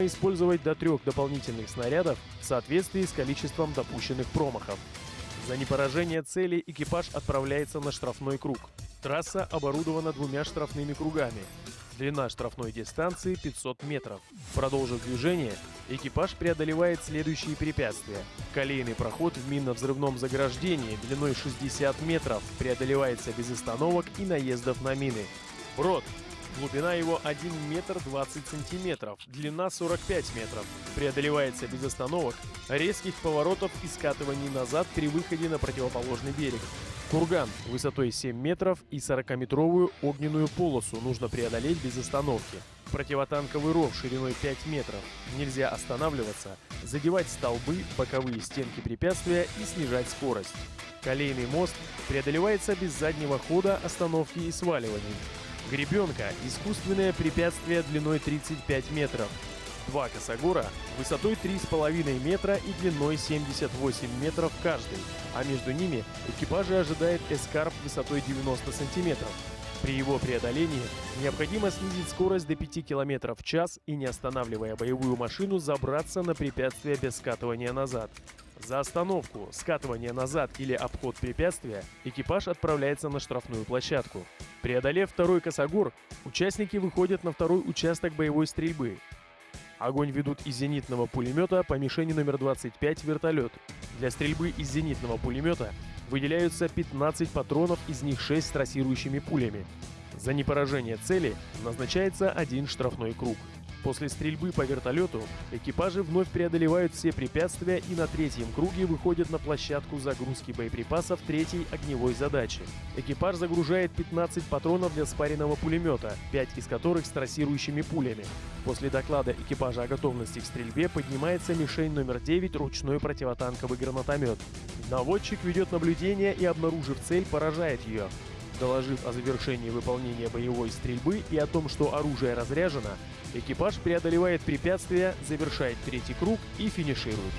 использовать до трех дополнительных снарядов в соответствии с количеством допущенных промахов. За непоражение цели экипаж отправляется на штрафной круг. Трасса оборудована двумя штрафными кругами. Длина штрафной дистанции 500 метров. Продолжив движение, экипаж преодолевает следующие препятствия. Колейный проход в минно-взрывном заграждении длиной 60 метров преодолевается без остановок и наездов на мины. Брод Глубина его 1 метр 20 сантиметров, длина 45 метров. Преодолевается без остановок, резких поворотов и скатываний назад при выходе на противоположный берег. Курган высотой 7 метров и 40-метровую огненную полосу нужно преодолеть без остановки. Противотанковый ров шириной 5 метров. Нельзя останавливаться, задевать столбы, боковые стенки препятствия и снижать скорость. Колейный мост преодолевается без заднего хода, остановки и сваливаний. Гребенка – искусственное препятствие длиной 35 метров. Два косогора высотой 3,5 метра и длиной 78 метров каждый, а между ними экипажи ожидает эскарп высотой 90 сантиметров. При его преодолении необходимо снизить скорость до 5 км в час и, не останавливая боевую машину, забраться на препятствие без скатывания назад. За остановку, скатывание назад или обход препятствия экипаж отправляется на штрафную площадку. Преодолев второй косогор, участники выходят на второй участок боевой стрельбы. Огонь ведут из зенитного пулемета по мишени номер 25 вертолет. Для стрельбы из зенитного пулемета выделяются 15 патронов, из них 6 с трассирующими пулями. За непоражение цели назначается один штрафной круг. После стрельбы по вертолету экипажи вновь преодолевают все препятствия и на третьем круге выходят на площадку загрузки боеприпасов третьей огневой задачи. Экипаж загружает 15 патронов для спаренного пулемета, 5 из которых с трассирующими пулями. После доклада экипажа о готовности к стрельбе поднимается мишень номер 9 ручной противотанковый гранатомет. Наводчик ведет наблюдение и, обнаружив цель, поражает ее. Доложив о завершении выполнения боевой стрельбы и о том, что оружие разряжено, Экипаж преодолевает препятствия, завершает третий круг и финиширует.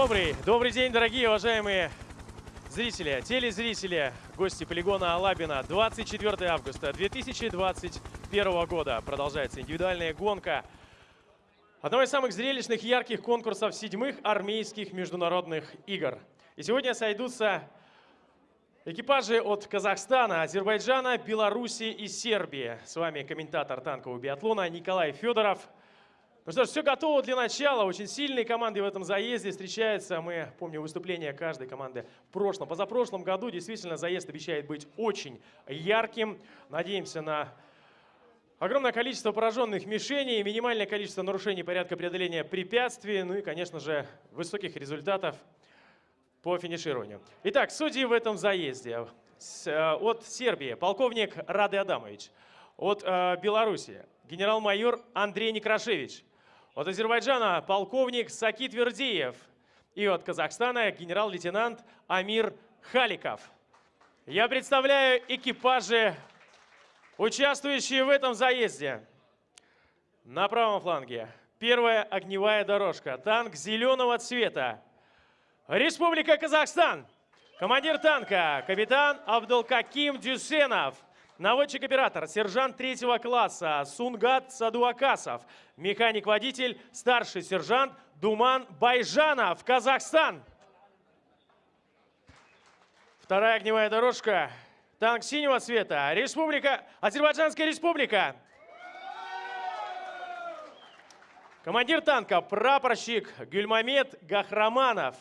Добрый, добрый день, дорогие уважаемые зрители, телезрители, гости полигона Алабина. 24 августа 2021 года продолжается индивидуальная гонка одного из самых зрелищных ярких конкурсов седьмых армейских международных игр. И сегодня сойдутся экипажи от Казахстана, Азербайджана, Беларуси и Сербии. С вами комментатор танкового биатлона Николай Федоров – ну что ж, все готово для начала. Очень сильные команды в этом заезде встречаются. Мы помним выступление каждой команды в прошлом. Позапрошлом году действительно заезд обещает быть очень ярким. Надеемся на огромное количество пораженных мишеней, минимальное количество нарушений порядка преодоления препятствий, ну и, конечно же, высоких результатов по финишированию. Итак, судьи в этом заезде. Э, от Сербии полковник Рады Адамович. От э, Беларуси генерал-майор Андрей Некрашевич. От Азербайджана полковник Саки Твердиев. И от Казахстана генерал-лейтенант Амир Халиков. Я представляю экипажи, участвующие в этом заезде. На правом фланге первая огневая дорожка. Танк зеленого цвета. Республика Казахстан. Командир танка капитан Абдулкаким Дюсенов. Наводчик-оператор, сержант третьего класса Сунгат Садуакасов. Механик-водитель, старший сержант Думан Байжанов, Казахстан. Вторая огневая дорожка. Танк синего цвета. Республика, Азербайджанская республика. Командир танка, прапорщик Гюльмамед Гахраманов.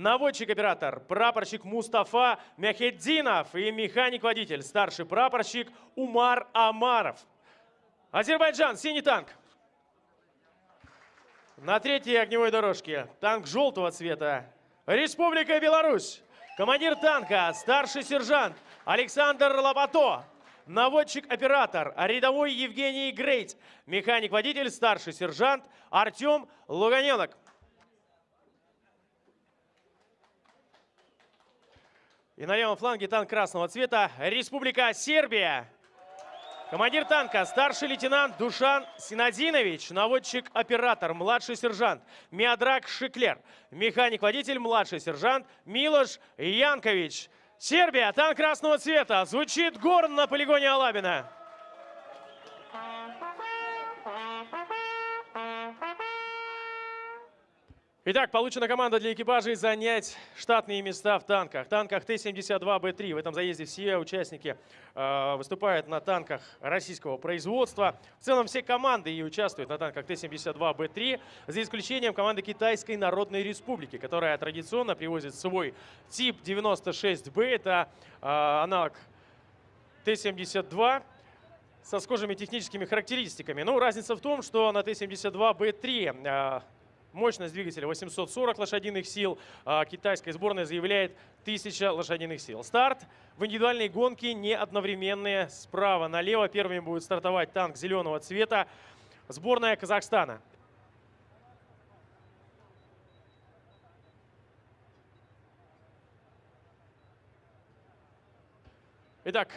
Наводчик-оператор, прапорщик Мустафа Мяхеддинов и механик-водитель, старший прапорщик Умар Амаров. Азербайджан, синий танк. На третьей огневой дорожке танк желтого цвета. Республика Беларусь. Командир танка, старший сержант Александр Лопато. Наводчик-оператор, рядовой Евгений Грейт. Механик-водитель, старший сержант Артем Луганенок. И на левом фланге танк красного цвета Республика Сербия. Командир танка, старший лейтенант Душан Синадинович, наводчик-оператор, младший сержант Миадрак Шиклер, механик-водитель, младший сержант Милош Янкович. Сербия, танк красного цвета, звучит горн на полигоне Алабина. Итак, получена команда для экипажей занять штатные места в танках. танках Т-72Б3. В этом заезде все участники э, выступают на танках российского производства. В целом все команды и участвуют на танках Т-72Б3, за исключением команды Китайской Народной Республики, которая традиционно привозит свой тип 96Б. Это э, аналог Т-72 со схожими техническими характеристиками. Ну, разница в том, что на Т-72Б3 Мощность двигателя 840 лошадиных сил. А китайская сборная заявляет 1000 лошадиных сил. Старт в индивидуальной гонке не одновременные. Справа налево первыми будет стартовать танк зеленого цвета. Сборная Казахстана. Итак,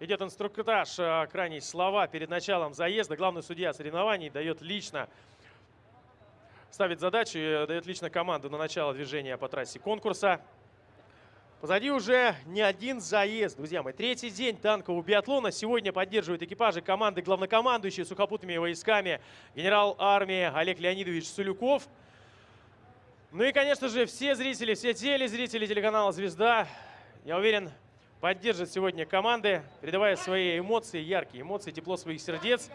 идет инструктаж, а, крайние слова перед началом заезда. Главный судья соревнований дает лично ставит задачу и дает лично команду на начало движения по трассе конкурса. Позади уже не один заезд, друзья мои. Третий день танкового биатлона. Сегодня поддерживают экипажи команды главнокомандующие сухопутными войсками генерал армии Олег Леонидович Сулюков. Ну и, конечно же, все зрители, все телезрители телеканала «Звезда», я уверен, поддержат сегодня команды, передавая свои эмоции, яркие эмоции, тепло своих сердец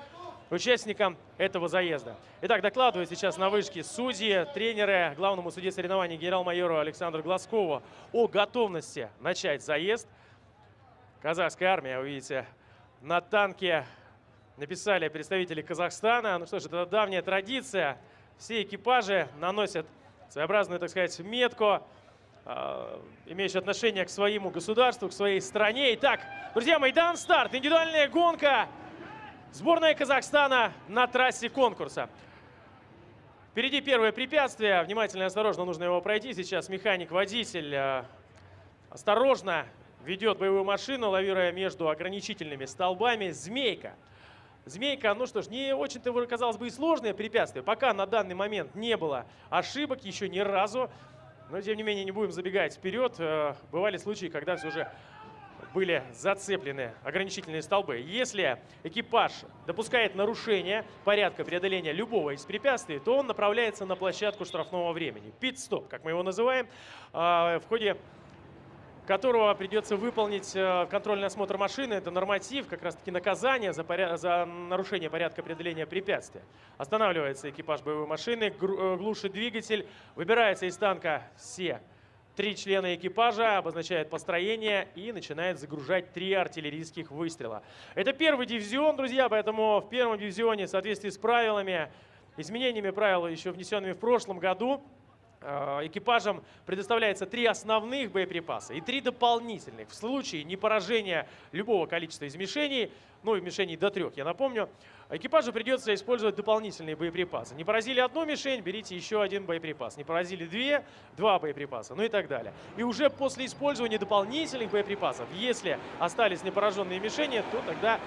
участникам этого заезда. Итак, докладываю сейчас на вышке судьи, тренеры, главному судье соревнований генерал-майору Александру Глазкову о готовности начать заезд. Казахская армия, вы видите, на танке написали представители Казахстана. Ну что ж, это давняя традиция. Все экипажи наносят своеобразную, так сказать, метку, э, имеющую отношение к своему государству, к своей стране. Итак, друзья мои, дан старт. Индивидуальная гонка Сборная Казахстана на трассе конкурса. Впереди первое препятствие. Внимательно и осторожно нужно его пройти. Сейчас механик-водитель э, осторожно ведет боевую машину, лавируя между ограничительными столбами. Змейка. Змейка, ну что ж, не очень-то, казалось бы, и сложное препятствие. Пока на данный момент не было ошибок, еще ни разу Но, тем не менее, не будем забегать вперед. Э, бывали случаи, когда все же были зацеплены ограничительные столбы. Если экипаж допускает нарушение порядка преодоления любого из препятствий, то он направляется на площадку штрафного времени. Пит-стоп, как мы его называем, а, в ходе которого придется выполнить э, контрольный осмотр машины. Это норматив, как раз таки наказание за, поряд... за нарушение порядка преодоления препятствия. Останавливается экипаж боевой машины, э, глушит двигатель, выбирается из танка все Три члена экипажа обозначает построение и начинает загружать три артиллерийских выстрела. Это первый дивизион, друзья, поэтому в первом дивизионе в соответствии с правилами, изменениями правил, еще внесенными в прошлом году, экипажам предоставляется три основных боеприпаса и три дополнительных. В случае непоражения любого количества из мишеней, ну и мишеней до трех, я напомню, экипажу придется использовать дополнительные боеприпасы. Не поразили одну мишень, берите еще один боеприпас. Не поразили две, два боеприпаса, ну и так далее. И уже после использования дополнительных боеприпасов, если остались непораженные мишени, то тогда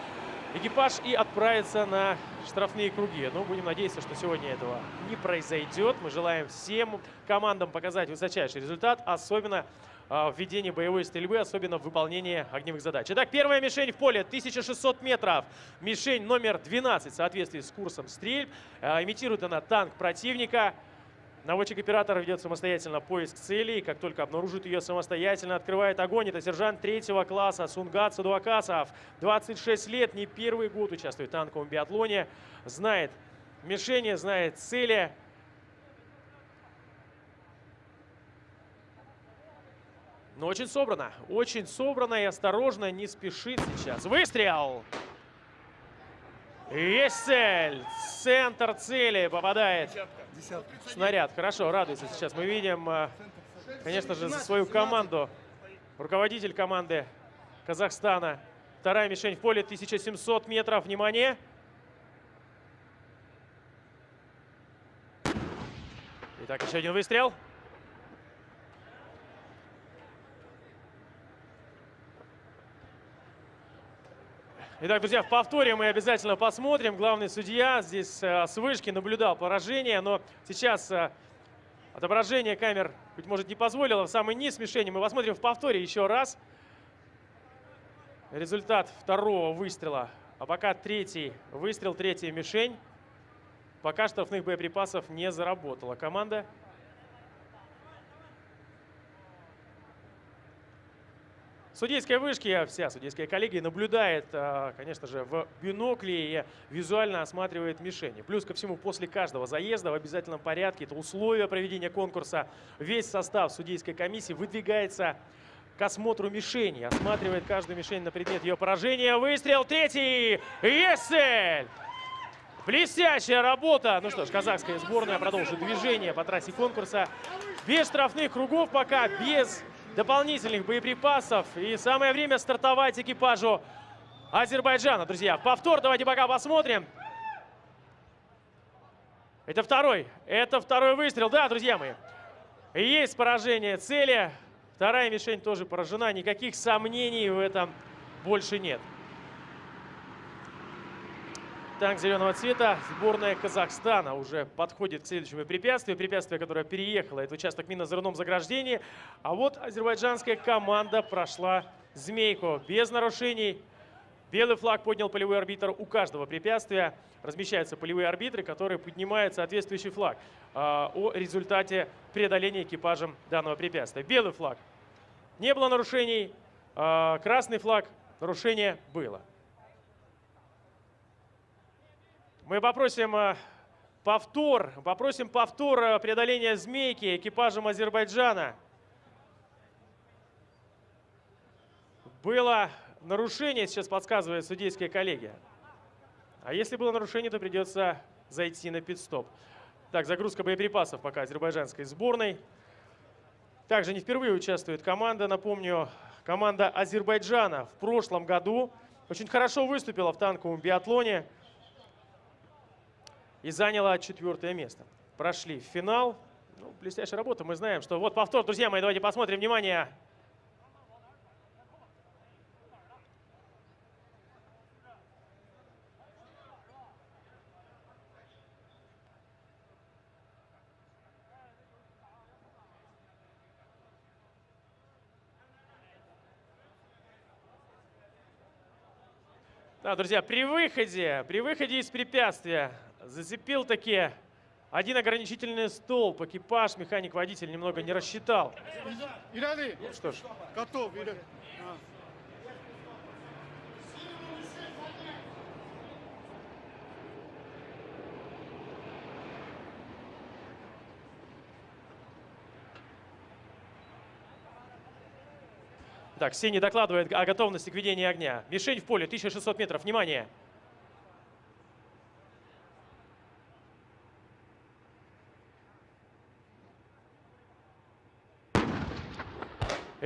экипаж и отправится на штрафные круги. Но будем надеяться, что сегодня этого не произойдет. Мы желаем всем командам показать высочайший результат, особенно а, в боевой стрельбы, особенно в выполнении огневых задач. Итак, первая мишень в поле 1600 метров. Мишень номер 12 в соответствии с курсом стрельб. А, имитирует она танк противника. Наводчик-оператор ведет самостоятельно поиск цели. Как только обнаружит ее самостоятельно, открывает огонь. Это сержант третьего класса Сунгат Садуакасов. 26 лет, не первый год участвует в танковом биатлоне. Знает мишени, знает цели. Но очень собрано. Очень собрано и осторожно, не спешит сейчас. Выстрел! Есть цель! Центр цели попадает. Снаряд. Хорошо, радуется сейчас. Мы видим, э, конечно же, свою команду. Руководитель команды Казахстана. Вторая мишень в поле 1700 метров. Внимание! Итак, еще один выстрел. Итак, друзья, в повторе мы обязательно посмотрим. Главный судья здесь э, с вышки наблюдал поражение, но сейчас э, отображение камер, быть может, не позволило в самый низ мишени. Мы посмотрим в повторе еще раз. Результат второго выстрела. А пока третий выстрел, третья мишень. Пока штрафных боеприпасов не заработала команда. Судейская вышки, вся судейская коллегия наблюдает, а, конечно же, в бинокле и визуально осматривает мишени. Плюс ко всему, после каждого заезда в обязательном порядке, это условия проведения конкурса, весь состав судейской комиссии выдвигается к осмотру мишени, осматривает каждую мишень на предмет ее поражения. Выстрел третий! Есть цель! Блестящая работа! Ну что ж, казахская сборная продолжит движение по трассе конкурса. Без штрафных кругов пока, без дополнительных боеприпасов. И самое время стартовать экипажу Азербайджана. Друзья, повтор давайте пока посмотрим. Это второй. Это второй выстрел. Да, друзья мои. Есть поражение цели. Вторая мишень тоже поражена. Никаких сомнений в этом больше нет. Танк зеленого цвета. Сборная Казахстана уже подходит к следующему препятствию. Препятствие, которое переехало. Это участок минно-взрывном заграждении. А вот азербайджанская команда прошла змейку без нарушений. Белый флаг поднял полевой арбитр у каждого препятствия. Размещаются полевые арбитры, которые поднимают соответствующий флаг э, о результате преодоления экипажем данного препятствия. Белый флаг. Не было нарушений. Э, красный флаг. Нарушение было. Мы попросим э, повтор, попросим повтор э, преодоления змейки экипажем Азербайджана. Было нарушение, сейчас подсказывает судейская коллегия. А если было нарушение, то придется зайти на пидстоп. Так, загрузка боеприпасов пока азербайджанской сборной. Также не впервые участвует команда. Напомню, команда Азербайджана в прошлом году очень хорошо выступила в танковом биатлоне и заняла четвертое место. Прошли в финал. Ну, блестящая работа. Мы знаем, что... Вот повтор, друзья мои, давайте посмотрим. Внимание! Да, друзья, при выходе, при выходе из препятствия зацепил таки один ограничительный столб. Экипаж, механик-водитель немного не рассчитал. İleri. Ну что ж, Готов. Так, Синий докладывает о готовности к ведению огня. Мишень в поле, 1600 метров. Внимание!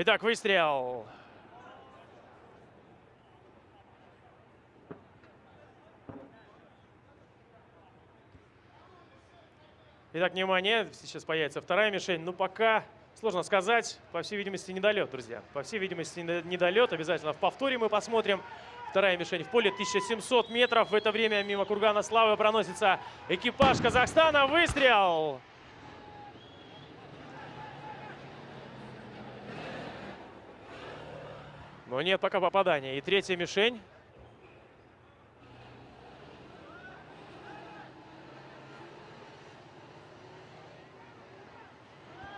Итак, выстрел. Итак, внимание, сейчас появится вторая мишень. Ну, пока сложно сказать. По всей видимости, недолет, друзья. По всей видимости, не- недолет. Обязательно в повторе мы посмотрим. Вторая мишень в поле 1700 метров. В это время мимо кургана Славы проносится экипаж Казахстана. Выстрел! Но нет пока попадания. И третья мишень.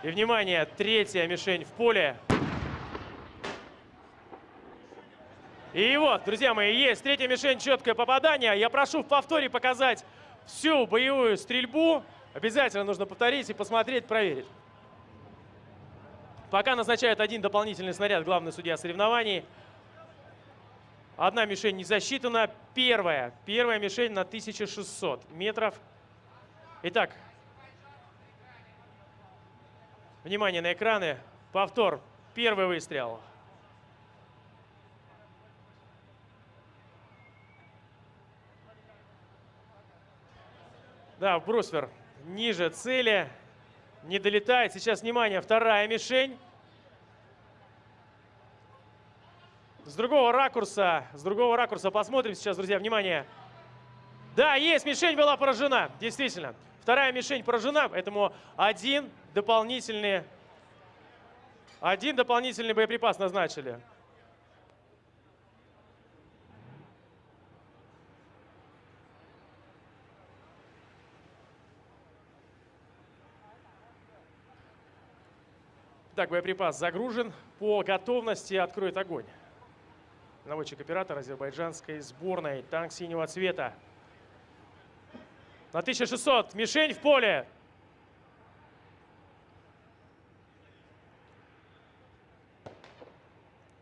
И, внимание, третья мишень в поле. И вот, друзья мои, есть третья мишень, четкое попадание. Я прошу в повторе показать всю боевую стрельбу. Обязательно нужно повторить и посмотреть, проверить. Пока назначает один дополнительный снаряд главный судья соревнований. Одна мишень не засчитана. Первая. Первая мишень на 1600 метров. Итак, внимание на экраны. Повтор. Первый выстрел. Да, бруствер ниже цели. Не долетает. Сейчас, внимание, вторая мишень. С другого ракурса, с другого ракурса посмотрим сейчас, друзья, внимание. Да, есть, мишень была поражена, действительно. Вторая мишень поражена, поэтому один дополнительный, один дополнительный боеприпас назначили. Так, боеприпас загружен. По готовности откроет огонь. Наводчик-оператор азербайджанской сборной. Танк синего цвета. На 1600. Мишень в поле.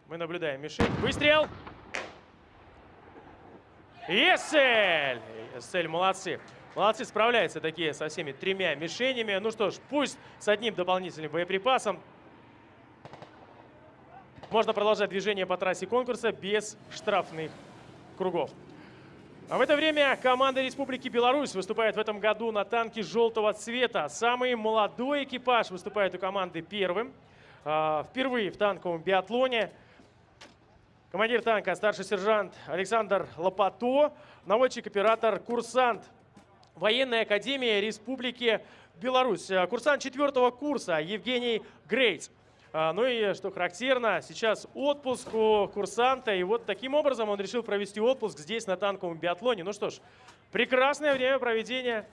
Мы наблюдаем мишень. Выстрел. Есель! Есель, молодцы. Молодцы, справляются такие со всеми тремя мишенями. Ну что ж, пусть с одним дополнительным боеприпасом. Можно продолжать движение по трассе конкурса без штрафных кругов. А в это время команда Республики Беларусь выступает в этом году на танке желтого цвета. Самый молодой экипаж выступает у команды первым. А, Впервые в танковом биатлоне. Командир танка старший сержант Александр Лопато, наводчик-оператор, курсант Военной академии Республики Беларусь. Курсант четвертого курса Евгений Грейтс. А, Ну и что характерно, сейчас отпуск у курсанта. И вот таким образом он решил провести отпуск здесь на танковом биатлоне. Ну что ж, прекрасное время проведения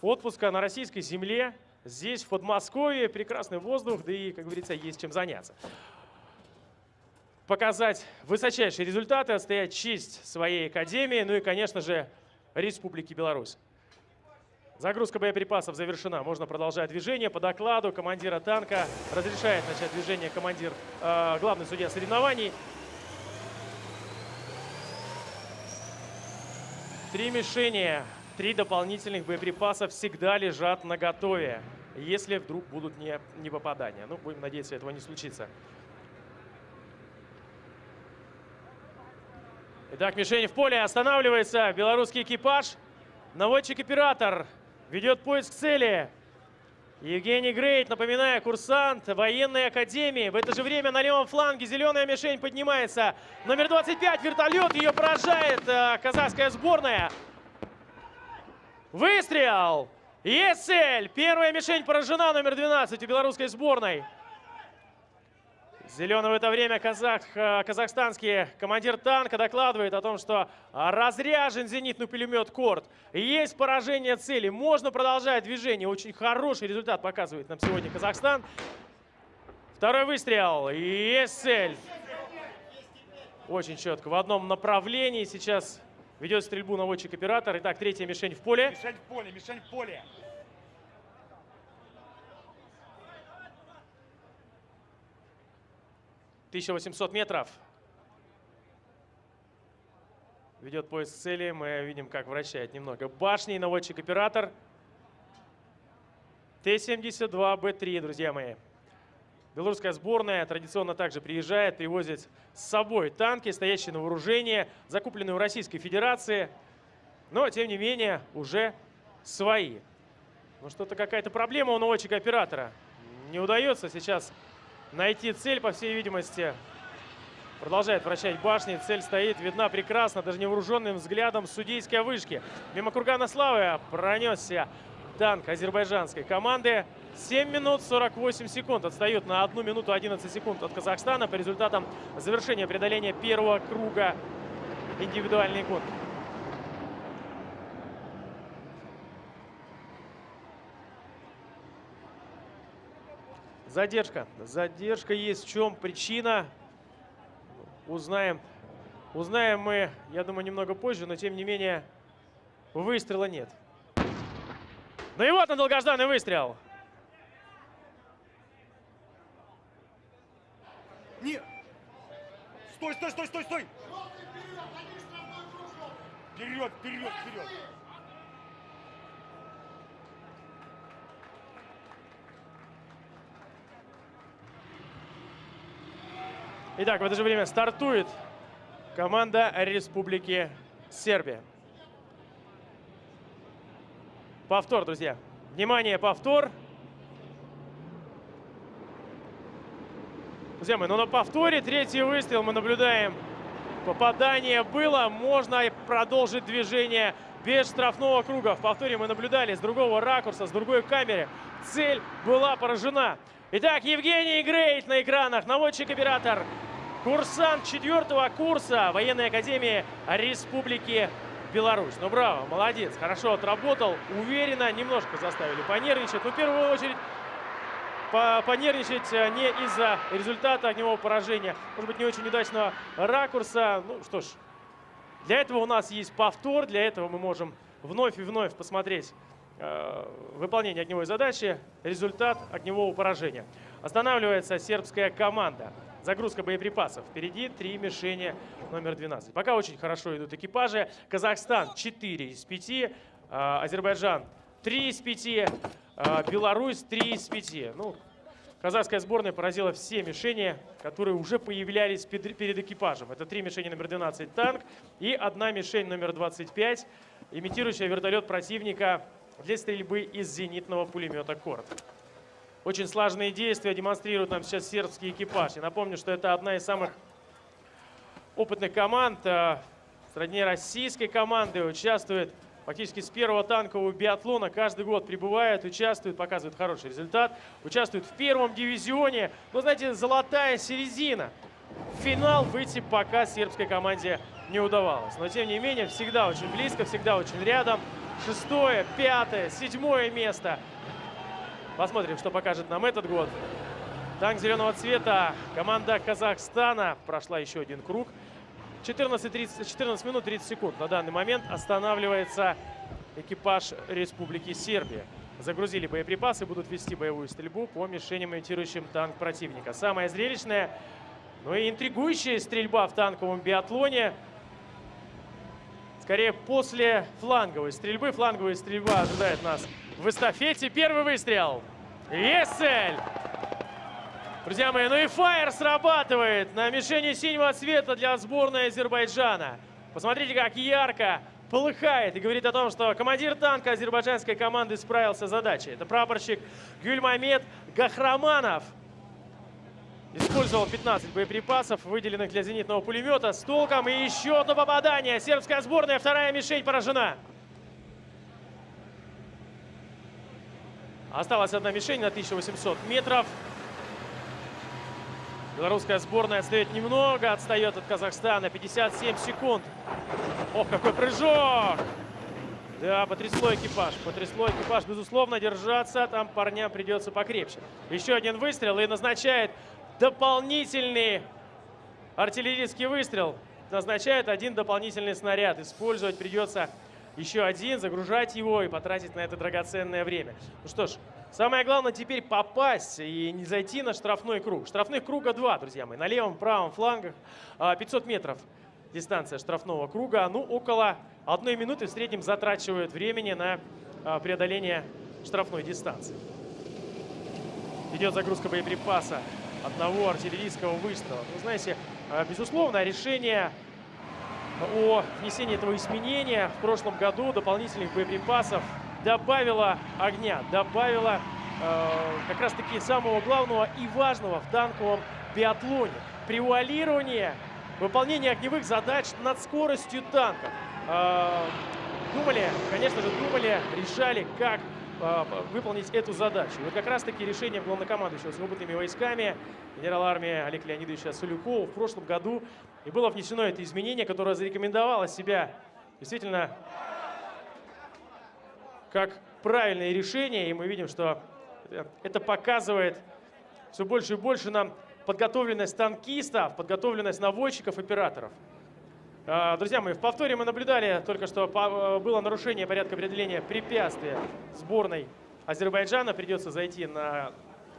отпуска на российской земле. Здесь, в Подмосковье, прекрасный воздух, да и, как говорится, есть чем заняться. Показать высочайшие результаты, отстоять честь своей академии, ну и, конечно же, Республики Беларусь. Загрузка боеприпасов завершена. Можно продолжать движение. По докладу командира танка разрешает начать движение командир, э, главный судья соревнований. Три мишени, три дополнительных боеприпаса всегда лежат на готове, если вдруг будут не, не попадания. Ну, будем надеяться, этого не случится. Итак, мишень в поле. Останавливается белорусский экипаж. Наводчик-оператор ведет поиск цели. Евгений Грейт, напоминаю, курсант военной академии. В это же время на левом фланге зеленая мишень поднимается. Номер 25, вертолет, ее поражает э, казахская сборная. Выстрел! Есть цель! Первая мишень поражена, номер 12 у белорусской сборной. Зеленый в это время казах, э, казахстанский командир танка докладывает о том, что разряжен зенитный пулемет Корт. Есть поражение цели. Можно продолжать движение. Очень хороший результат показывает нам сегодня Казахстан. Второй выстрел. Есть цель. Очень четко. В одном направлении сейчас ведет стрельбу наводчик-оператор. Итак, третья мишень в поле. Мишень в поле, мишень в поле. 1800 метров. Ведет поиск цели. Мы видим, как вращает немного башни. Наводчик-оператор. Т-72Б3, друзья мои. Белорусская сборная традиционно также приезжает, привозит с собой танки, стоящие на вооружении, закупленные в Российской Федерации, но, тем не менее, уже свои. Ну, что-то какая-то проблема у наводчика-оператора. Не удается сейчас найти цель, по всей видимости. Продолжает вращать башни. Цель стоит, видна прекрасно, даже невооруженным взглядом судейской вышки. Мимо кургана славы пронесся танк азербайджанской команды. 7 минут 48 секунд. Отстает на 1 минуту 11 секунд от Казахстана по результатам завершения преодоления первого круга индивидуальной гонки. Задержка. Задержка есть. В чем причина? Узнаем. Узнаем мы, я думаю, немного позже, но тем не менее выстрела нет. Ну и вот он, долгожданный выстрел. Не! Стой, стой, стой, стой, стой! Вперед, вперед, вперед! Итак, в это же время стартует команда Республики Сербия. Повтор, друзья. Внимание, повтор. Друзья мои, ну на повторе третий выстрел мы наблюдаем. Попадание было, можно продолжить движение без штрафного круга. В повторе мы наблюдали с другого ракурса, с другой камеры. Цель была поражена. Итак, Евгений Грейт на экранах, наводчик-оператор Курсант четвертого курса военной академии Республики Беларусь. Ну, браво, молодец, хорошо отработал, уверенно, немножко заставили понервничать. Но в первую очередь понервничать э, не из-за результата огневого поражения, может быть, не очень удачного ракурса. Ну что ж, для этого у нас есть повтор, для этого мы можем вновь и вновь посмотреть э, выполнение огневой задачи, результат огневого поражения. Останавливается сербская команда. Загрузка боеприпасов. Впереди три мишени номер 12. Пока очень хорошо идут экипажи. Казахстан 4 из 5. А, Азербайджан 3 из 5. А, Беларусь 3 из 5. Ну, казахская сборная поразила все мишени, которые уже появлялись перед экипажем. Это три мишени номер 12 танк и одна мишень номер 25, имитирующая вертолет противника для стрельбы из зенитного пулемета «Корт». Очень сложные действия демонстрирует нам сейчас сербский экипаж. Я напомню, что это одна из самых опытных команд э, сродни российской команды. Участвует фактически с первого танкового биатлона. Каждый год прибывает, участвует, показывает хороший результат. Участвует в первом дивизионе. Ну, знаете, золотая середина. В финал выйти пока сербской команде не удавалось. Но, тем не менее, всегда очень близко, всегда очень рядом. Шестое, пятое, седьмое место – Посмотрим, что покажет нам этот год. Танк зеленого цвета. Команда Казахстана прошла еще один круг. 14, 30, 14 минут 30 секунд. На данный момент останавливается экипаж Республики Сербия. Загрузили боеприпасы, будут вести боевую стрельбу по мишеням, имитирующим танк противника. Самая зрелищная, но и интригующая стрельба в танковом биатлоне. Скорее, после фланговой стрельбы. Фланговая стрельба ожидает нас в эстафете. Первый выстрел. Есть цель! Друзья мои, ну и фаер срабатывает на мишени синего цвета для сборной Азербайджана. Посмотрите, как ярко полыхает и говорит о том, что командир танка азербайджанской команды справился с задачей. Это прапорщик Гюльмамед Гахраманов. Использовал 15 боеприпасов, выделенных для зенитного пулемета с толком. И еще одно попадание. Сербская сборная, вторая мишень поражена. Осталась одна мишень на 1800 метров. Белорусская сборная отстает немного, отстает от Казахстана. 57 секунд. Ох, какой прыжок! Да, потрясло экипаж. Потрясло экипаж. Безусловно, держаться там парням придется покрепче. Еще один выстрел и назначает дополнительный артиллерийский выстрел. Назначает один дополнительный снаряд. Использовать придется еще один, загружать его и потратить на это драгоценное время. Ну что ж, самое главное теперь попасть и не зайти на штрафной круг. Штрафных круга два, друзья мои. На левом, правом флангах 500 а, метров дистанция штрафного круга. Ну, около одной минуты в среднем затрачивают времени на а, преодоление штрафной дистанции. Идет загрузка боеприпаса одного артиллерийского выстрела. Вы знаете, а, безусловно, решение о внесении этого изменения в прошлом году дополнительных боеприпасов добавило огня, добавило э, как раз-таки самого главного и важного в танковом биатлоне. Превуалирование выполнение огневых задач над скоростью танков. Э, думали, конечно же, думали, решали, как э, выполнить эту задачу. Вот как раз-таки решение главнокомандующего с опытными войсками генерал армии Олег Леонидовича Сулюкова в прошлом году и было внесено это изменение, которое зарекомендовало себя действительно как правильное решение. И мы видим, что это показывает все больше и больше нам подготовленность танкистов, подготовленность наводчиков, операторов. А, друзья мои, в повторе мы наблюдали только что э, было нарушение порядка определения препятствия сборной Азербайджана. Придется зайти на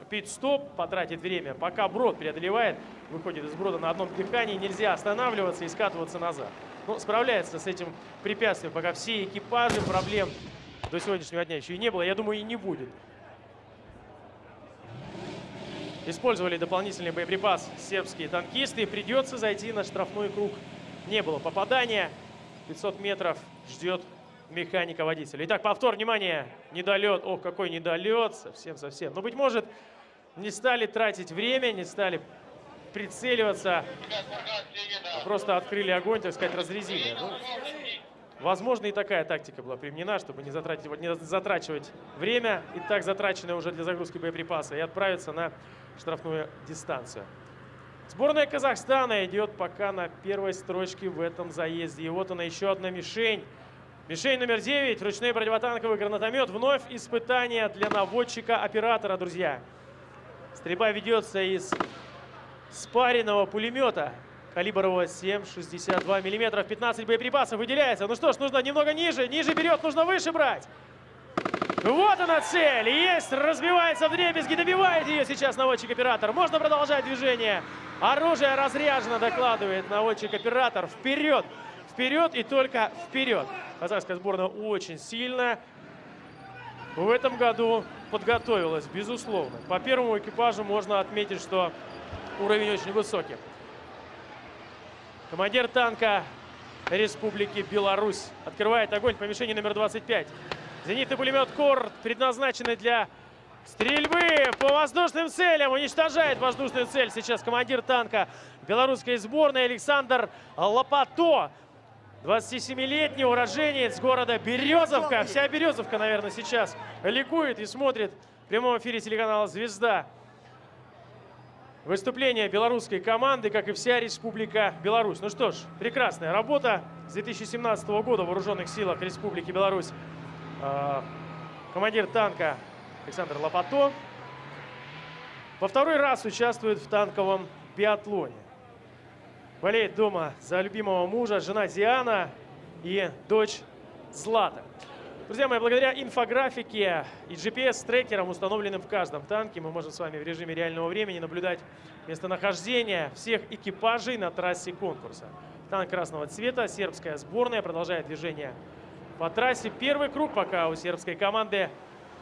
пит-стоп, потратить время, пока брод преодолевает, выходит из брода на одном дыхании, нельзя останавливаться и скатываться назад. Но справляется с этим препятствием, пока все экипажи, проблем до сегодняшнего дня еще и не было, я думаю, и не будет. Использовали дополнительный боеприпас сербские танкисты. Придется зайти на штрафной круг. Не было попадания. 500 метров ждет механика водителя. Итак, повтор, внимание, недолет. Ох, какой недолет, совсем-совсем. Но, быть может, не стали тратить время, не стали прицеливаться, а просто открыли огонь, так сказать, разрезили. Ну, возможно, и такая тактика была применена, чтобы не, затратить, не затрачивать время, и так затраченное уже для загрузки боеприпаса, и отправиться на штрафную дистанцию. Сборная Казахстана идет пока на первой строчке в этом заезде. И вот она еще одна мишень. Мишень номер 9, ручной противотанковый гранатомет. Вновь испытание для наводчика-оператора, друзья. Стрельба ведется из спаренного пулемета калибрового 7,62 мм. 15 боеприпасов выделяется. Ну что ж, нужно немного ниже. Ниже берет, нужно выше брать. Вот она цель. Есть, разбивается в дребезги, добивает ее сейчас наводчик-оператор. Можно продолжать движение. Оружие разряжено, докладывает наводчик-оператор. Вперед, вперед и только вперед. Казахская сборная очень сильная. В этом году подготовилась, безусловно. По первому экипажу можно отметить, что уровень очень высокий. Командир танка Республики Беларусь открывает огонь по мишени номер 25. Зенитный пулемет «Кор», предназначенный для стрельбы по воздушным целям. Уничтожает воздушную цель сейчас командир танка белорусской сборной Александр Лопато. 27-летний уроженец города Березовка. Вся Березовка, наверное, сейчас ликует и смотрит в прямом эфире телеканала «Звезда». Выступление белорусской команды, как и вся Республика Беларусь. Ну что ж, прекрасная работа с 2017 года в Вооруженных силах Республики Беларусь. А, командир танка Александр Лопато. Во второй раз участвует в танковом биатлоне. Болеет дома за любимого мужа, жена Диана и дочь Злата. Друзья мои, благодаря инфографике и GPS-трекерам, установленным в каждом танке, мы можем с вами в режиме реального времени наблюдать местонахождение всех экипажей на трассе конкурса. Танк красного цвета, сербская сборная продолжает движение по трассе. Первый круг пока у сербской команды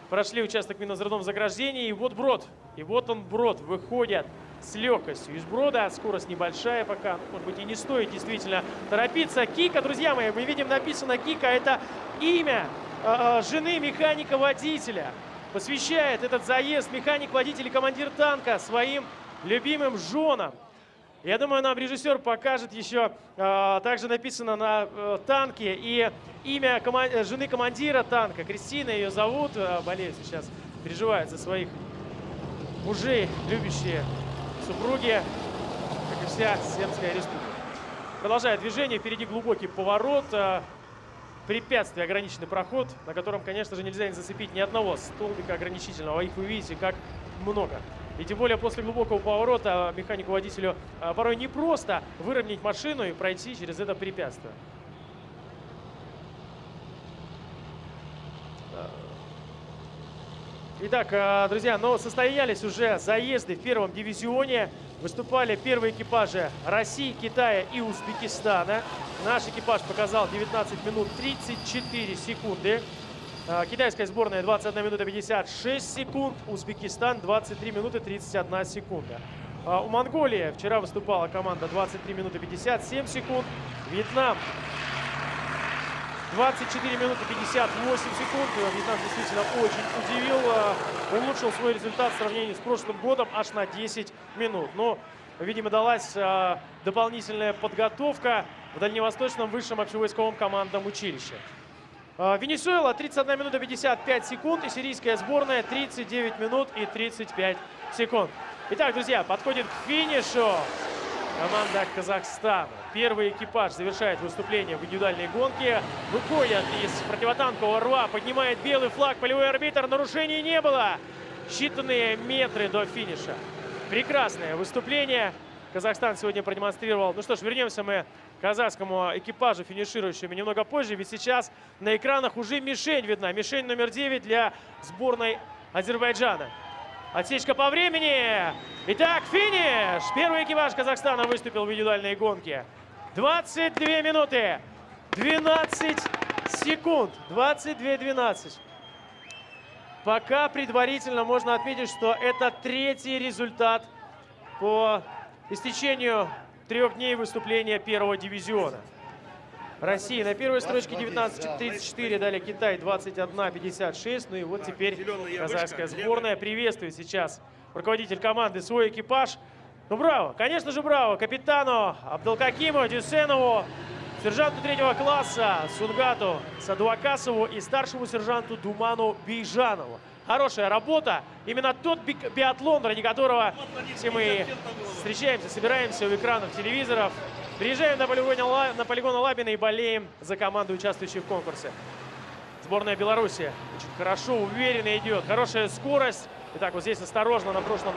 прошли участок минозрядом заграждения. И вот брод. И вот он брод. Выходят с легкостью из брода. Скорость небольшая пока. Может быть и не стоит действительно торопиться. Кика, друзья мои, мы видим написано Кика. Это имя э, жены механика-водителя. Посвящает этот заезд механик-водитель командир танка своим любимым женам. Я думаю, нам режиссер покажет еще, э, также написано на э, танке и имя коман э, жены командира танка. Кристина ее зовут, э, болеет сейчас, переживает за своих мужей, любящие супруги. и вся Сербская республика. Продолжает движение. Впереди глубокий поворот. Препятствие, ограниченный проход, на котором, конечно же, нельзя не зацепить ни одного столбика ограничительного. А Их вы видите, как много. И тем более после глубокого поворота механику-водителю э, порой непросто выровнять машину и пройти через это препятствие. Итак, э, друзья, ну состоялись уже заезды в первом дивизионе. Выступали первые экипажи России, Китая и Узбекистана. Наш экипаж показал 19 минут 34 секунды. Э, Китайская сборная 21 минута 56 секунд. Узбекистан 23 минуты 31 секунда. А У Монголии вчера выступала команда 23 минуты 57 секунд. Вьетнам 24 минуты 58 секунд. Вьетнам действительно очень удивил. э, Улучшил свой результат в сравнении с прошлым годом аж на 10 минут. Но, видимо, далась э, дополнительная подготовка в Дальневосточном высшем общевойсковом командном училище. Э, Венесуэла 31 минута 55 секунд и сирийская сборная 39 минут и 35 секунд. Итак, друзья, подходит к финишу команда Казахстана. Первый экипаж завершает выступление в индивидуальной гонке. Выходят из противотанкового рва, поднимает белый флаг, полевой арбитр. Нарушений не было. Считанные метры до финиша. Прекрасное выступление. Казахстан сегодня продемонстрировал. Ну что ж, вернемся мы казахскому экипажу, финиширующему немного позже. Ведь сейчас на экранах уже мишень видна. Мишень номер 9 для сборной Азербайджана. Отсечка по времени. Итак, финиш. Первый экипаж Казахстана выступил в индивидуальной гонке. 22 минуты. 12 секунд. 22-12. Пока предварительно можно отметить, что это третий результат по истечению трех дней выступления первого дивизиона. Россия на первой строчке 19.34, далее Китай 21.56. Ну и вот теперь казахская сборная приветствует сейчас руководитель команды свой экипаж. Ну браво, конечно же браво капитану Абдалкакиму Дюсенову, сержанту третьего класса Сунгату Садуакасову и старшему сержанту Думану Бейжанову. Хорошая работа. Именно тот би- биатлон, ради которого все мы встречаемся, собираемся у экранов телевизоров. Приезжаем на полигон, на полигон Лабина и болеем за команду, участвующую в конкурсе. Сборная Беларуси очень хорошо, уверенно идет. Хорошая скорость. Итак, вот здесь осторожно на прошлом,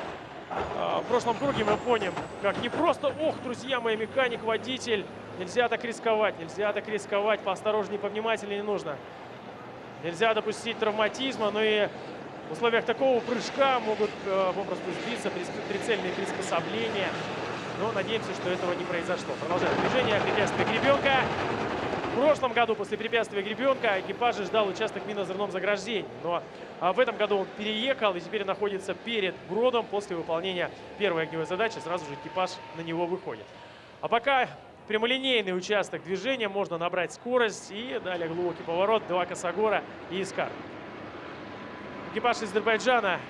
в прошлом круге мы поняли, как не просто, ох, друзья мои, механик, водитель. Нельзя так рисковать, нельзя так рисковать. Поосторожнее, повнимательнее нужно. Нельзя допустить травматизма, но и в условиях такого прыжка могут э, попросту сбиться прицельные приспособления. Но надеемся, что этого не произошло. Продолжаем движение. Препятствие гребенка. В прошлом году после препятствия гребенка экипаж ждал участок минозерном заграждении. Но а, в этом году он переехал и теперь находится перед бродом. После выполнения первой огневой задачи сразу же экипаж на него выходит. А пока прямолинейный участок движения, можно набрать скорость и далее глубокий поворот, два косогора и искар. Экипаж Азербайджана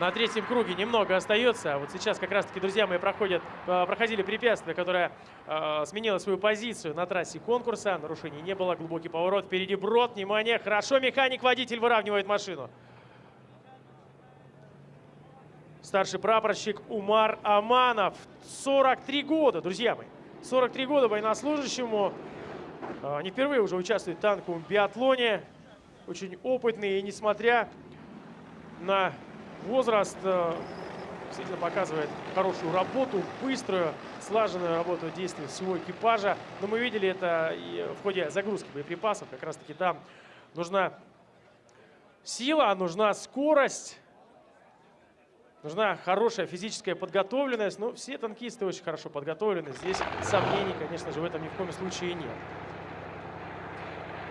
на третьем круге немного остается. Вот сейчас как раз-таки, друзья мои, проходят, э, проходили препятствие, которое э, сменило свою позицию на трассе конкурса. Нарушений не было. Глубокий поворот. Впереди брод. Внимание. Хорошо. Механик-водитель выравнивает машину. Старший прапорщик Умар Аманов. 43 года, друзья мои. 43 года военнослужащему. Э, Не впервые уже участвует в танковом биатлоне. Очень опытный. И несмотря на возраст э, действительно показывает хорошую работу, быструю, слаженную работу действий всего экипажа. Но мы видели это и в ходе загрузки боеприпасов. Как раз таки там нужна сила, нужна скорость, нужна хорошая физическая подготовленность. Но все танкисты очень хорошо подготовлены. Здесь сомнений, конечно же, в этом ни в коем случае нет.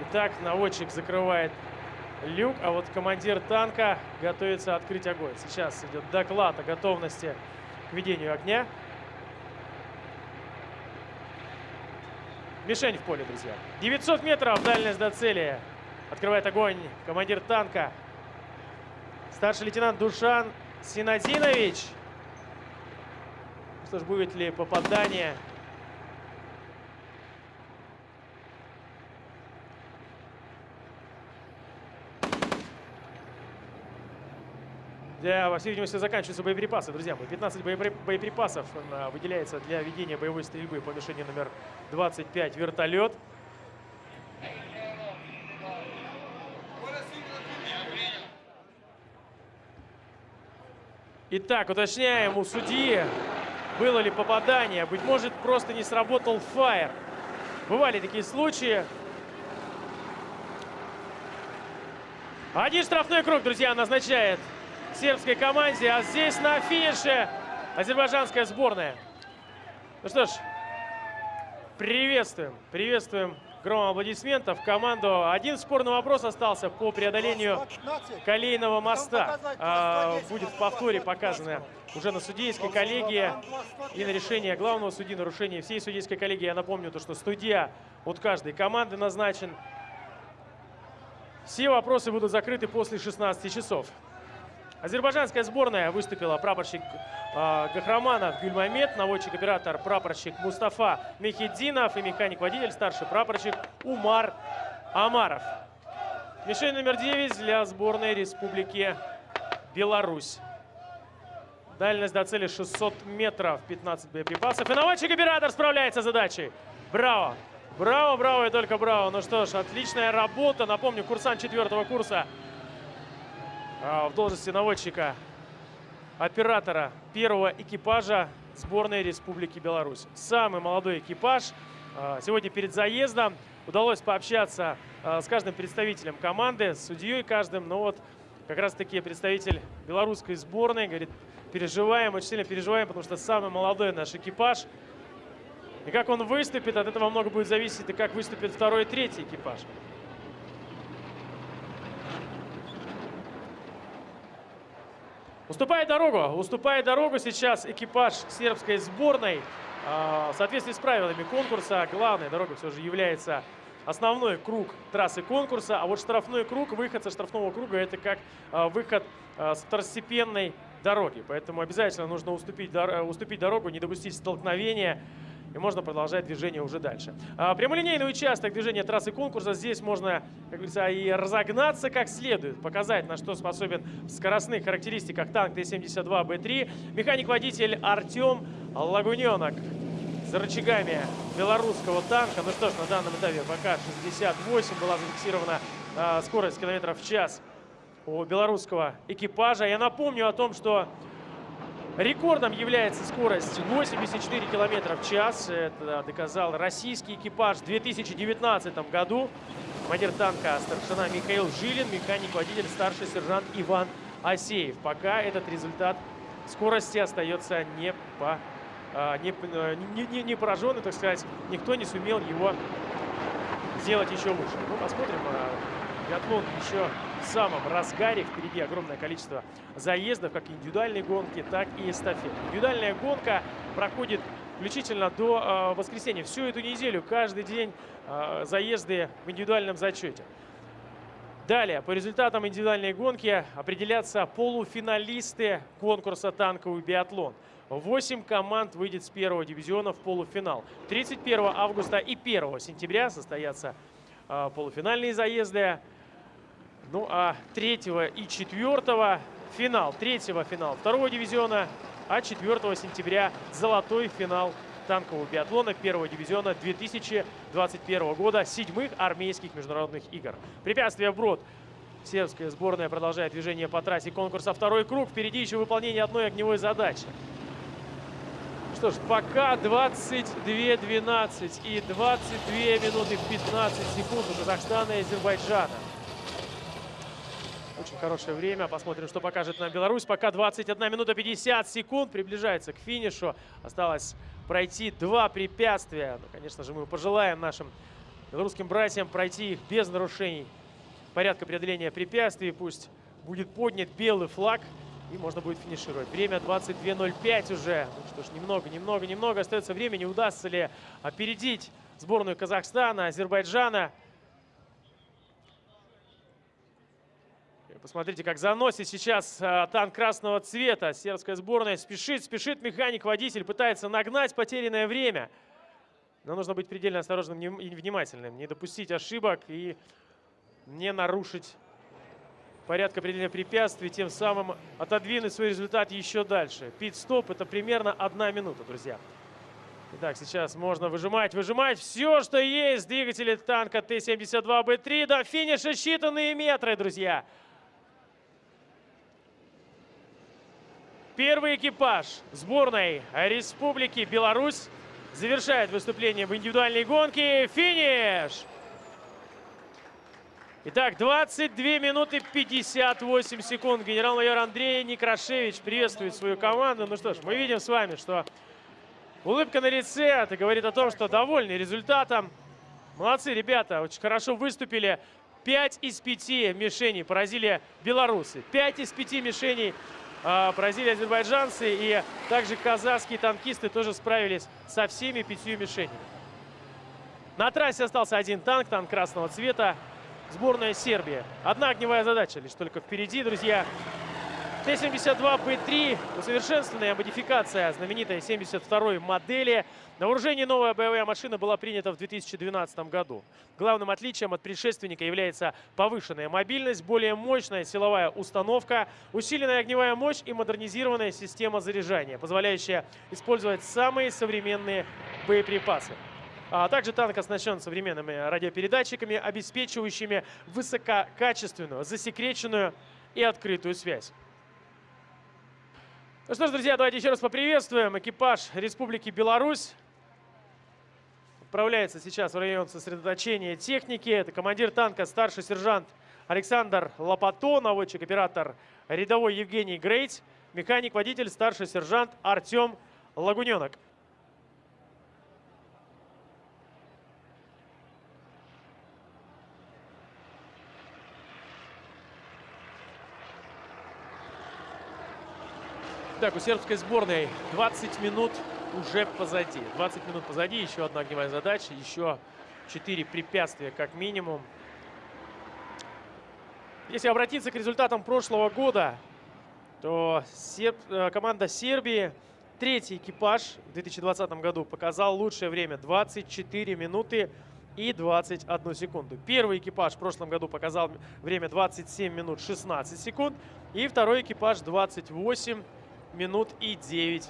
Итак, наводчик закрывает люк, а вот командир танка готовится открыть огонь. Сейчас идет доклад о готовности к ведению огня. Мишень в поле, друзья. 900 метров дальность до цели. Открывает огонь командир танка. Старший лейтенант Душан Синадинович. Что ж, будет ли попадание? Для, по всей видимости, заканчиваются боеприпасы, друзья мои. 15 боепри- боеприпасов а, выделяется для ведения боевой стрельбы по мишени номер 25 вертолет. Итак, уточняем у судьи, было ли попадание. Быть может, просто не сработал фаер. Бывали такие случаи. Один штрафной круг, друзья, назначает сербской команде. А здесь на финише азербайджанская сборная. Ну что ж, приветствуем, приветствуем громом аплодисментов команду. Один спорный вопрос остался по преодолению колейного моста. А, будет в повторе показано уже на судейской коллегии и на решение главного судьи, нарушение всей судейской коллегии. Я напомню, то, что судья от каждой команды назначен. Все вопросы будут закрыты после 16 часов. Азербайджанская сборная выступила прапорщик э, Гахраманов Гюльмамед, наводчик-оператор прапорщик Мустафа Мехеддинов и механик-водитель старший прапорщик Умар Амаров. Мишень номер 9 для сборной Республики Беларусь. Дальность до цели 600 метров, 15 боеприпасов. И наводчик-оператор справляется с задачей. Браво! Браво, браво и только браво. Ну что ж, отличная работа. Напомню, курсант четвертого курса в должности наводчика, оператора первого экипажа сборной Республики Беларусь. Самый молодой экипаж. А, сегодня перед заездом удалось пообщаться а, с каждым представителем команды, с судьей каждым. Но вот как раз-таки представитель белорусской сборной говорит, переживаем, очень сильно переживаем, потому что самый молодой наш экипаж. И как он выступит, от этого много будет зависеть, и как выступит второй и третий экипаж. Уступает дорогу, уступает дорогу сейчас экипаж сербской сборной. А, в соответствии с правилами конкурса, главной дорогой все же является основной круг трассы конкурса, а вот штрафной круг, выход со штрафного круга, это как а, выход а, с второстепенной дороги. Поэтому обязательно нужно уступить, уступить дорогу, не допустить столкновения и можно продолжать движение уже дальше. А, прямолинейный участок движения трассы конкурса. Здесь можно, как говорится, и разогнаться как следует, показать, на что способен в скоростных характеристиках танк Т-72Б3. Механик-водитель Артем Лагуненок за рычагами белорусского танка. Ну что ж, на данном этапе пока 68 была зафиксирована а, скорость километров в час у белорусского экипажа. Я напомню о том, что Рекордом является скорость 84 км в час. Это доказал российский экипаж в 2019 году. Командир танка старшина Михаил Жилин, механик-водитель старший сержант Иван Асеев. Пока этот результат скорости остается не, по, а, не, не, не, не пораженный, так сказать. Никто не сумел его сделать еще лучше. Ну, посмотрим. А, биатлон еще самом разгаре. Впереди огромное количество заездов, как индивидуальные гонки, так и эстафет. Индивидуальная гонка проходит включительно до э, воскресенья. Всю эту неделю, каждый день э, заезды в индивидуальном зачете. Далее, по результатам индивидуальной гонки определятся полуфиналисты конкурса «Танковый биатлон». Восемь команд выйдет с первого дивизиона в полуфинал. 31 августа и 1 сентября состоятся э, полуфинальные заезды. Ну а третьего и четвертого финал. Третьего финал второго дивизиона, а 4 сентября золотой финал танкового биатлона первого дивизиона 2021 года, седьмых армейских международных игр. Препятствие вброд. Сербская сборная продолжает движение по трассе конкурса «Второй круг». Впереди еще выполнение одной огневой задачи. Что ж, пока 22-12 и 22 минуты 15 секунд у Казахстана и Азербайджана. Очень хорошее время. Посмотрим, что покажет нам Беларусь. Пока 21 минута 50 секунд. Приближается к финишу. Осталось пройти два препятствия. Ну, конечно же, мы пожелаем нашим белорусским братьям пройти их без нарушений порядка преодоления препятствий. Пусть будет поднят белый флаг. И можно будет финишировать. Время 22.05 уже. Ну что ж, немного, немного, немного остается времени. Удастся ли опередить сборную Казахстана, Азербайджана? Посмотрите, как заносит сейчас э, танк красного цвета. Сербская сборная спешит, спешит механик-водитель, пытается нагнать потерянное время. Но нужно быть предельно осторожным и внимательным, не допустить ошибок и не нарушить порядка определения препятствий, тем самым отодвинуть свой результат еще дальше. Пит-стоп это примерно одна минута, друзья. Итак, сейчас можно выжимать, выжимать все, что есть. Двигатели танка Т-72Б3 до финиша считанные метры, друзья. Первый экипаж сборной Республики Беларусь завершает выступление в индивидуальной гонке. Финиш! Итак, 22 минуты 58 секунд. Генерал-майор Андрей Некрашевич приветствует свою команду. Ну что ж, мы видим с вами, что улыбка на лице. Это говорит о том, что довольны результатом. Молодцы, ребята, очень хорошо выступили. 5 из 5 мишеней поразили белорусы. 5 из 5 мишеней а, поразили азербайджанцы. И также казахские танкисты тоже справились со всеми пятью мишенями. На трассе остался один танк, танк красного цвета. Сборная Сербии. Одна огневая задача лишь только впереди, друзья. Т-72Б3 усовершенствованная модификация знаменитой 72-й модели. На вооружении новая боевая машина была принята в 2012 году. Главным отличием от предшественника является повышенная мобильность, более мощная силовая установка, усиленная огневая мощь и модернизированная система заряжания, позволяющая использовать самые современные боеприпасы. А также танк оснащен современными радиопередатчиками, обеспечивающими высококачественную, засекреченную и открытую связь. Ну что ж, друзья, давайте еще раз поприветствуем экипаж Республики Беларусь. Отправляется сейчас в район сосредоточения техники. Это командир танка, старший сержант Александр Лопато, наводчик-оператор рядовой Евгений Грейт, механик-водитель, старший сержант Артем Лагуненок. Так, у сербской сборной 20 минут уже позади. 20 минут позади, еще одна огневая задача, еще 4 препятствия как минимум. Если обратиться к результатам прошлого года, то серб, э, команда Сербии, третий экипаж в 2020 году показал лучшее время 24 минуты и 21 секунду. Первый экипаж в прошлом году показал время 27 минут 16 секунд. И второй экипаж 28 минут и 9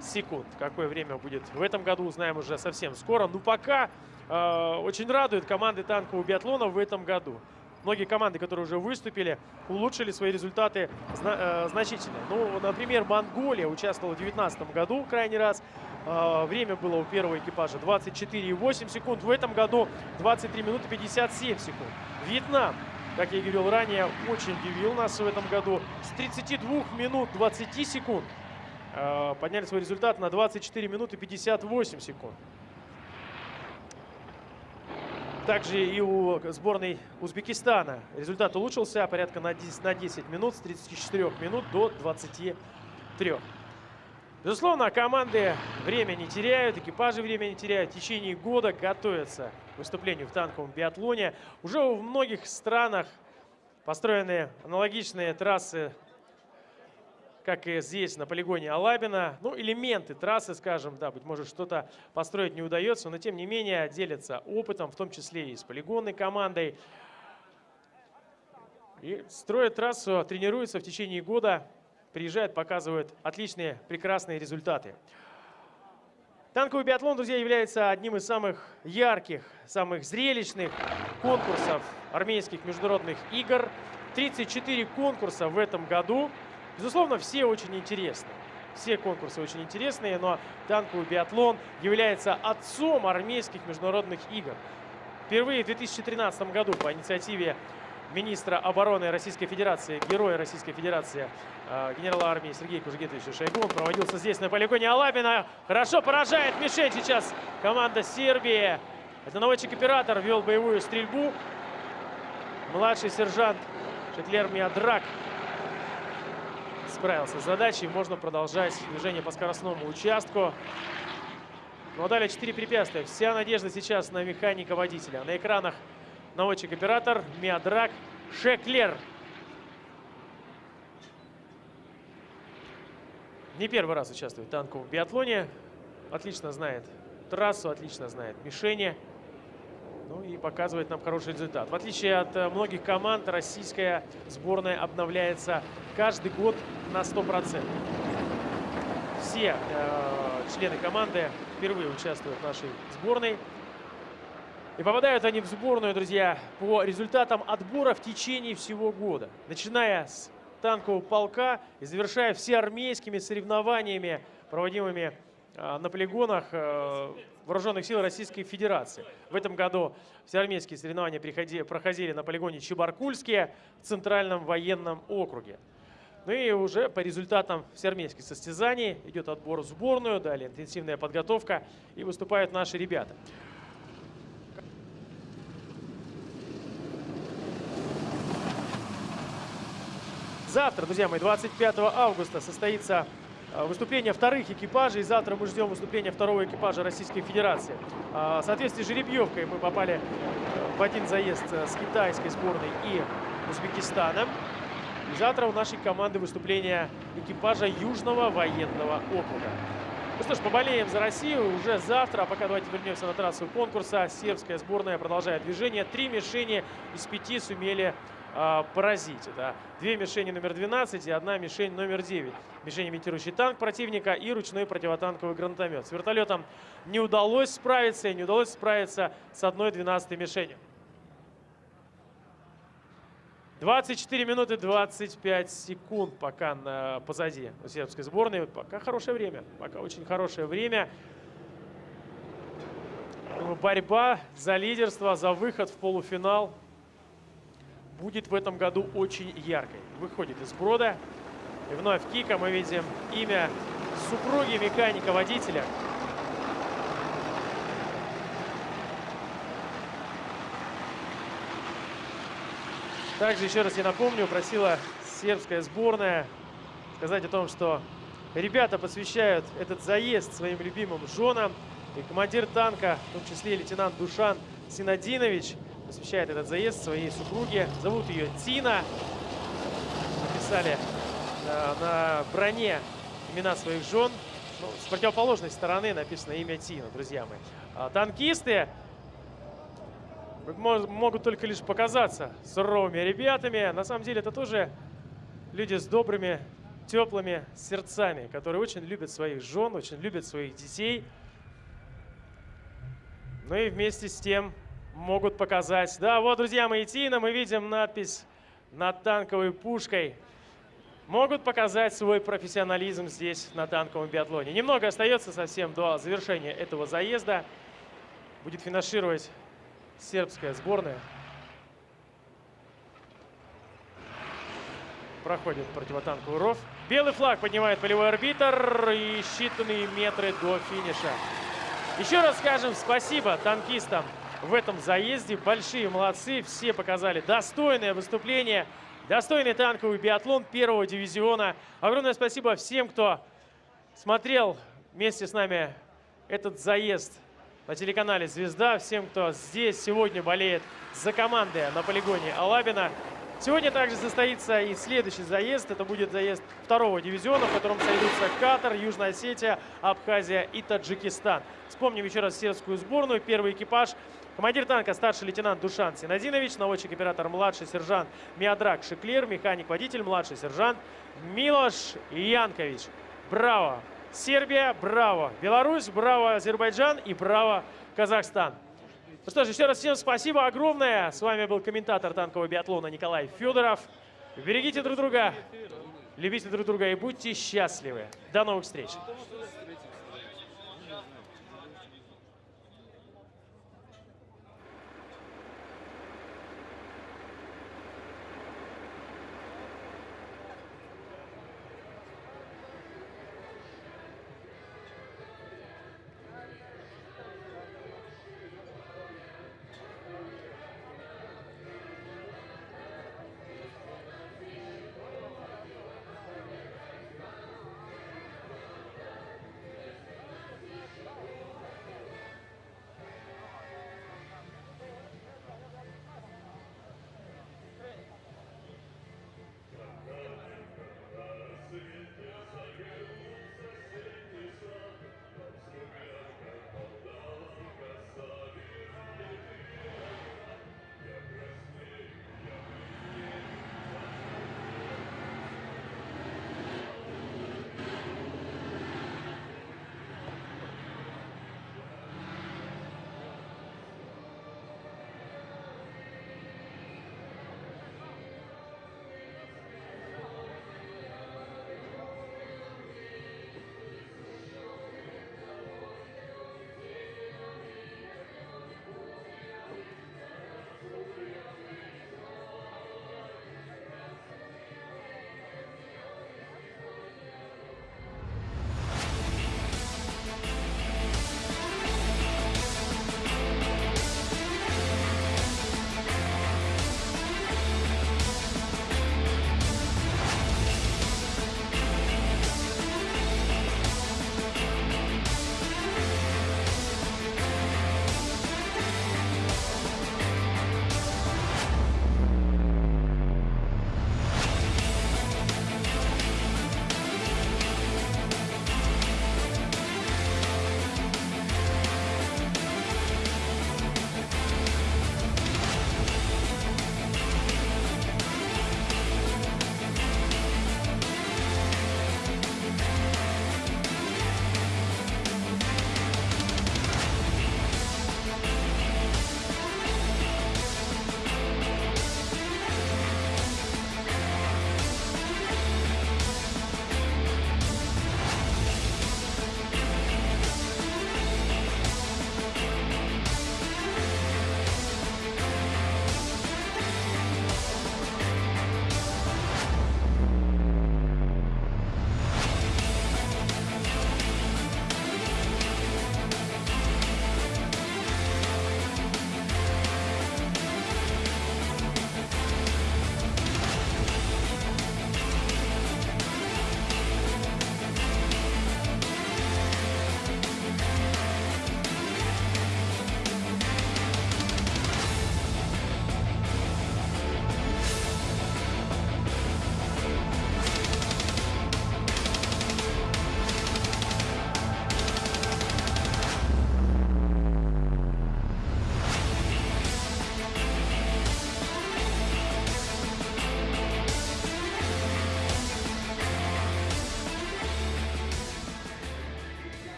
секунд. Какое время будет в этом году, узнаем уже совсем скоро. Но пока э, очень радует команды танкового биатлона в этом году. Многие команды, которые уже выступили, улучшили свои результаты зна э, значительно. Ну, например, Монголия участвовала в 2019 году крайний раз. Э, время было у первого экипажа 24,8 секунд. В этом году 23 минуты 57 секунд. Вьетнам как я говорил ранее, очень удивил нас в этом году. С 32 минут 20 секунд э, подняли свой результат на 24 минуты 58 секунд. Также и у сборной Узбекистана результат улучшился порядка на 10, на 10 минут, с 34 минут до 23. Безусловно, команды время не теряют, экипажи время не теряют. В течение года готовятся к выступлению в танковом биатлоне. Уже в многих странах построены аналогичные трассы, как и здесь, на полигоне Алабина. Ну, элементы трассы, скажем, да, быть может, что-то построить не удается, но тем не менее делятся опытом, в том числе и с полигонной командой. И строят трассу, тренируются в течение года приезжают, показывают отличные, прекрасные результаты. Танковый биатлон, друзья, является одним из самых ярких, самых зрелищных конкурсов армейских международных игр. 34 конкурса в этом году. Безусловно, все очень интересны. Все конкурсы очень интересные, но танковый биатлон является отцом армейских международных игр. Впервые в 2013 году по инициативе министра обороны Российской Федерации, героя Российской Федерации, э, генерала армии Сергея Кужегетовича Шойгу. Он проводился здесь, на полигоне Алабина. Хорошо поражает мишень сейчас команда Сербии. Это наводчик-оператор вел боевую стрельбу. Младший сержант Шеклер Миадрак справился с задачей. Можно продолжать движение по скоростному участку. А далее 4 препятствия. Вся надежда сейчас на механика-водителя. На экранах наводчик-оператор Миадрак Шеклер. Не первый раз участвует в танковом биатлоне. Отлично знает трассу, отлично знает мишени. Ну и показывает нам хороший результат. В отличие от э, многих команд, российская сборная обновляется каждый год на 100%. Все э, члены команды впервые участвуют в нашей сборной. И попадают они в сборную, друзья, по результатам отбора в течение всего года. Начиная с танкового полка и завершая все армейскими соревнованиями, проводимыми э, на полигонах э, Вооруженных сил Российской Федерации. В этом году все армейские соревнования проходили на полигоне Чебаркульские в Центральном военном округе. Ну и уже по результатам всеармейских состязаний идет отбор в сборную, далее интенсивная подготовка и выступают наши ребята. Завтра, друзья мои, 25 августа состоится э, выступление вторых экипажей. Завтра мы ждем выступления второго экипажа Российской Федерации. А, в соответствии с жеребьевкой мы попали в один заезд э, с китайской сборной и Узбекистаном. И завтра у нашей команды выступление экипажа Южного военного округа. Ну что ж, поболеем за Россию уже завтра. А пока давайте вернемся на трассу конкурса. Сербская сборная продолжает движение. Три мишени из пяти сумели э, поразить. Это две мишени номер 12 и одна мишень номер 9. Мишень имитирующий танк противника и ручной противотанковый гранатомет. С вертолетом не удалось справиться и не удалось справиться с одной 12 мишенью. 24 минуты 25 секунд пока на, позади у сербской сборной. Пока хорошее время. Пока очень хорошее время. Борьба за лидерство, за выход в полуфинал будет в этом году очень яркой. Выходит из брода. И вновь кика мы видим имя супруги механика-водителя. Также еще раз я напомню, просила сербская сборная сказать о том, что ребята посвящают этот заезд своим любимым женам. И командир танка, в том числе лейтенант Душан Синадинович, посвящает этот заезд своей супруге. Зовут ее Тина. Написали э, на броне имена своих жен. Ну, с противоположной стороны написано имя Тина, друзья мои. А, танкисты могут только лишь показаться суровыми ребятами. На самом деле это тоже люди с добрыми, теплыми сердцами, которые очень любят своих жен, очень любят своих детей. Ну и вместе с тем могут показать. Да, вот, друзья мои, Тина, мы видим надпись над танковой пушкой. Могут показать свой профессионализм здесь, на танковом биатлоне. Немного остается совсем до завершения этого заезда. Будет финишировать сербская сборная. Проходит противотанковый ров. Белый флаг поднимает полевой арбитр и считанные метры до финиша. Еще раз скажем спасибо танкистам в этом заезде. Большие молодцы, все показали достойное выступление, достойный танковый биатлон первого дивизиона. Огромное спасибо всем, кто смотрел вместе с нами этот заезд на телеканале «Звезда». Всем, кто здесь сегодня болеет за команды на полигоне Алабина. Сегодня также состоится и следующий заезд. Это будет заезд второго дивизиона, в котором сойдутся Катар, Южная Осетия, Абхазия и Таджикистан. Вспомним еще раз сербскую сборную. Первый экипаж Командир танка старший лейтенант Душан Синадинович, наводчик-оператор младший сержант Миадрак Шеклер, механик-водитель младший сержант Милош Янкович. Браво! Сербия, браво. Беларусь, браво. Азербайджан и браво. Казахстан. Ну что ж, еще раз всем спасибо огромное. С вами был комментатор танкового биатлона Николай Федоров. Берегите друг друга, любите друг друга и будьте счастливы. До новых встреч.